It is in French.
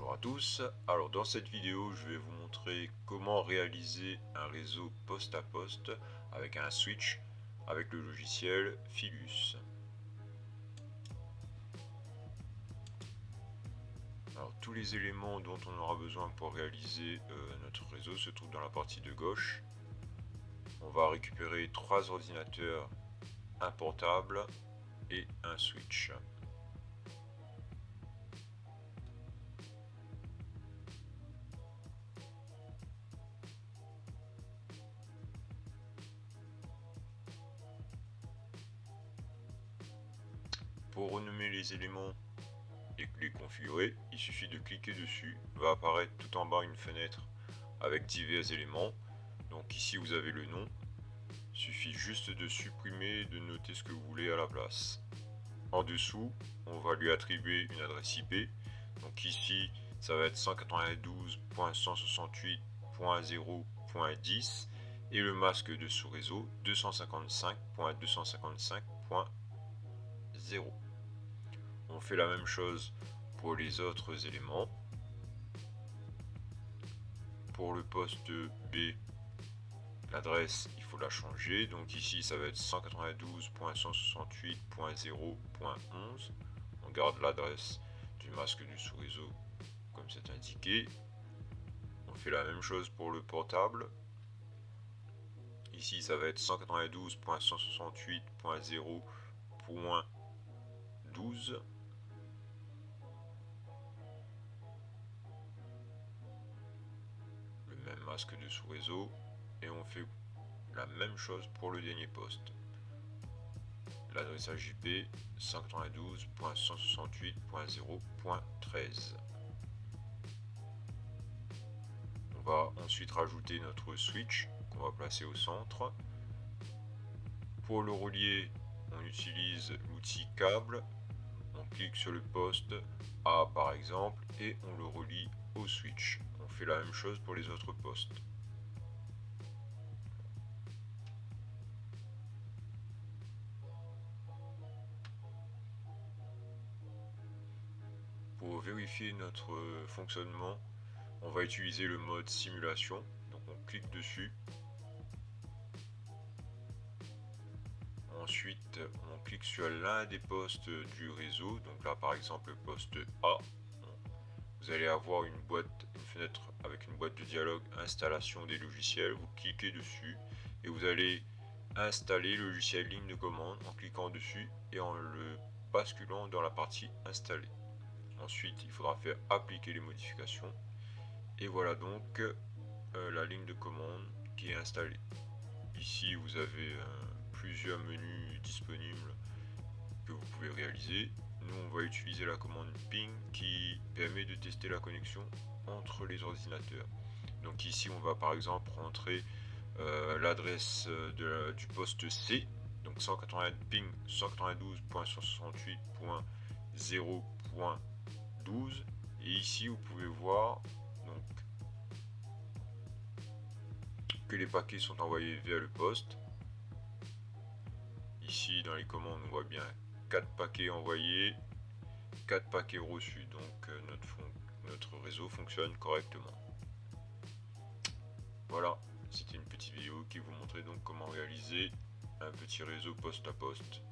Bonjour à tous, alors dans cette vidéo je vais vous montrer comment réaliser un réseau poste à poste avec un switch avec le logiciel Philus. Alors tous les éléments dont on aura besoin pour réaliser euh, notre réseau se trouvent dans la partie de gauche. On va récupérer trois ordinateurs, un portable et un switch. Renommer les éléments et les configurer, il suffit de cliquer dessus. Va apparaître tout en bas une fenêtre avec divers éléments. Donc ici vous avez le nom. Il suffit juste de supprimer de noter ce que vous voulez à la place. En dessous, on va lui attribuer une adresse IP. Donc ici, ça va être 192.168.0.10 et le masque de sous-réseau 255.255.0. On fait la même chose pour les autres éléments. Pour le poste B, l'adresse, il faut la changer. Donc ici, ça va être 192.168.0.11. On garde l'adresse du masque du sous-réseau comme c'est indiqué. On fait la même chose pour le portable. Ici, ça va être 192.168.0.12. masque de sous-réseau et on fait la même chose pour le dernier poste. L'adressage IP 192.168.0.13. On va ensuite rajouter notre switch qu'on va placer au centre. Pour le relier, on utilise l'outil câble. On clique sur le poste A par exemple et on le relie au switch fait la même chose pour les autres postes. Pour vérifier notre fonctionnement, on va utiliser le mode simulation. Donc on clique dessus. Ensuite, on clique sur l'un des postes du réseau. Donc là, par exemple, le poste A vous allez avoir une boîte, une fenêtre avec une boîte de dialogue installation des logiciels. Vous cliquez dessus et vous allez installer le logiciel ligne de commande en cliquant dessus et en le basculant dans la partie installée. Ensuite, il faudra faire appliquer les modifications. Et voilà donc euh, la ligne de commande qui est installée. Ici, vous avez euh, plusieurs menus disponibles que vous pouvez réaliser nous on va utiliser la commande ping qui permet de tester la connexion entre les ordinateurs. Donc ici on va par exemple rentrer euh, l'adresse du poste C, donc 180 ping 192.168.0.12 et ici vous pouvez voir donc que les paquets sont envoyés vers le poste. Dans les commandes on voit bien 4 paquets envoyés, 4 paquets reçus. Donc euh, notre, notre réseau fonctionne correctement. Voilà, c'était une petite vidéo qui vous montrait donc comment réaliser un petit réseau poste à poste